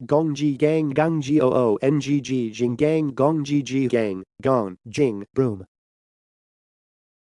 Gongji Gang Gangji Oo NGG Jinggang Gongji Ji Gang Gong Jing Broom.